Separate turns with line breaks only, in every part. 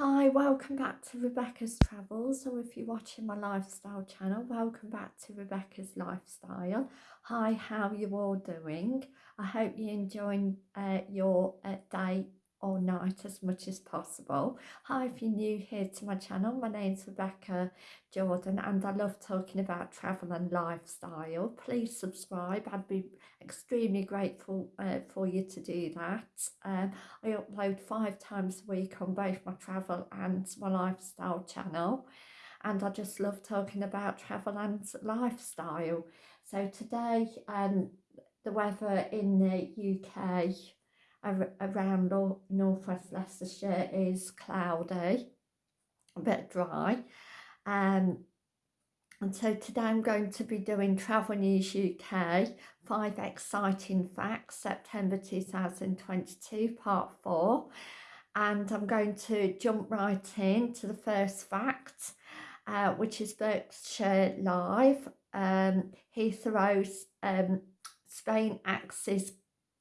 Hi, welcome back to Rebecca's Travels, or if you're watching my lifestyle channel, welcome back to Rebecca's Lifestyle. Hi, how you all doing? I hope you're enjoying uh, your uh, day or night as much as possible. Hi, if you're new here to my channel, my name's Rebecca Jordan and I love talking about travel and lifestyle. Please subscribe, I'd be extremely grateful uh, for you to do that. Um, I upload five times a week on both my travel and my lifestyle channel and I just love talking about travel and lifestyle. So today um, the weather in the UK around northwest Leicestershire is cloudy, a bit dry. Um, and so today I'm going to be doing Travel News UK, five exciting facts, September 2022, part four. And I'm going to jump right in to the first fact, uh, which is Berkshire Live. Um, Heathrow's um, Spain axes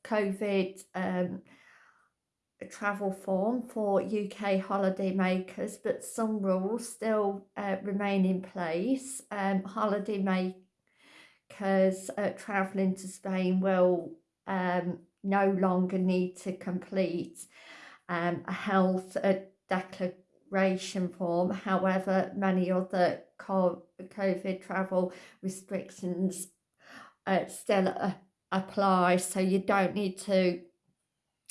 COVID um, travel form for UK holiday makers, but some rules still uh, remain in place. Um, holiday makers uh, travelling to Spain will um, no longer need to complete um, a health uh, declaration form. However, many other COVID travel restrictions uh, still apply so you don't need to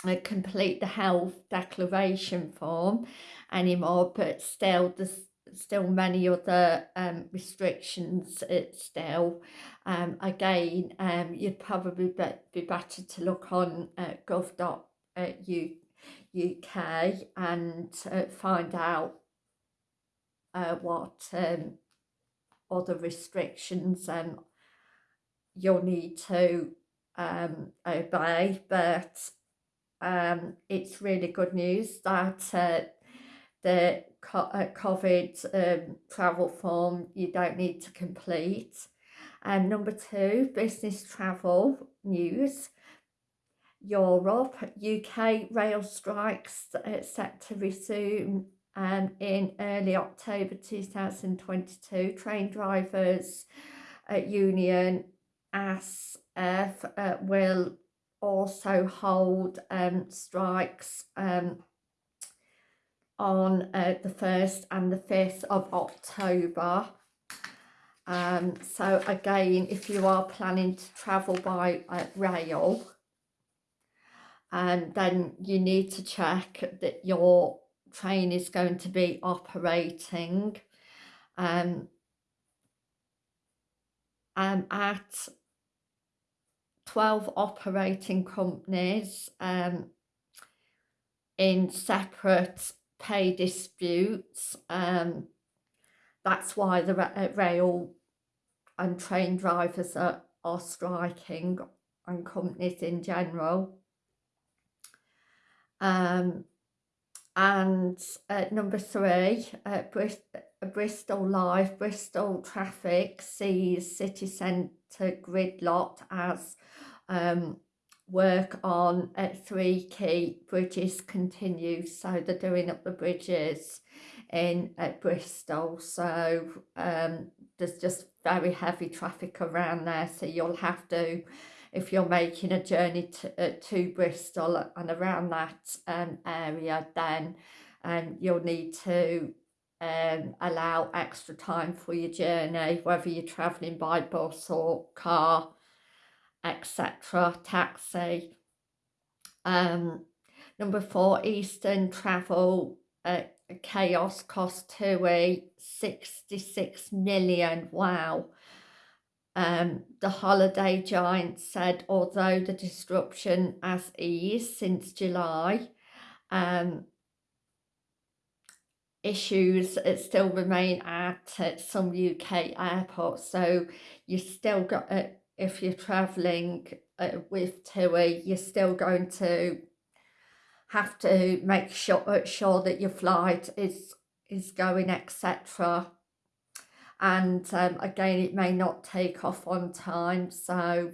uh, complete the health declaration form anymore but still there's still many other um, restrictions it's still um, again um, you'd probably be, be better to look on uh, gov.uk and uh, find out uh, what um, other restrictions um, you'll need to um, obey, but um, it's really good news that uh, the uh, COVID um, travel form you don't need to complete. And number two, business travel news. Europe, UK rail strikes uh, set to resume um, in early October 2022. Train drivers uh, union ASLEF uh, will also hold um, strikes um, on uh, the 1st and the 5th of October. Um, so again, if you are planning to travel by uh, rail, um, then you need to check that your train is going to be operating um, um, at 12 operating companies um, in separate pay disputes. Um, that's why the uh, rail and train drivers are, are striking and companies in general. Um, and uh, number three, uh, Brist Bristol Live, Bristol Traffic sees city centre gridlocked as um, work on uh, three key bridges continues. So they're doing up the bridges in uh, Bristol. So um, there's just very heavy traffic around there. So you'll have to, if you're making a journey to, uh, to Bristol and around that um, area, then um, you'll need to um, allow extra time for your journey, whether you're travelling by bus or car etc. Taxi. Um, number four, Eastern Travel uh, Chaos cost TUI 66 million. Wow. Um, the holiday giant said although the disruption has eased since July, um, issues still remain at, at some UK airports. So you still got uh, if you're travelling uh, with TUI, you're still going to have to make sure, uh, sure that your flight is is going etc and um, again it may not take off on time so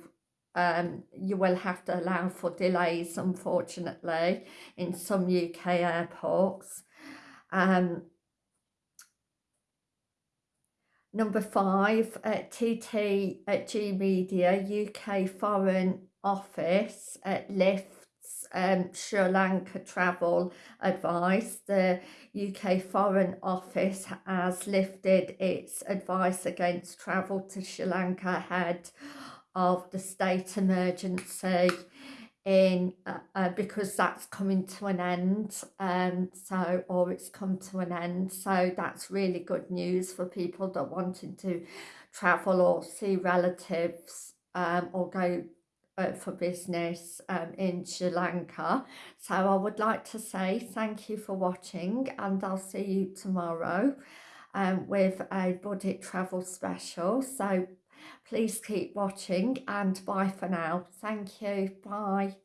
um, you will have to allow for delays unfortunately in some UK airports Um, number five, uh, TT at G Media, UK Foreign Office uh, lifts um, Sri Lanka travel advice. The UK Foreign Office has lifted its advice against travel to Sri Lanka ahead of the state emergency in uh, uh, because that's coming to an end um so or it's come to an end. So that's really good news for people that wanting to travel or see relatives um or go uh, for business um, in Sri Lanka. So I would like to say thank you for watching and I'll see you tomorrow um, with a budget travel special. So please keep watching and bye for now. Thank you. Bye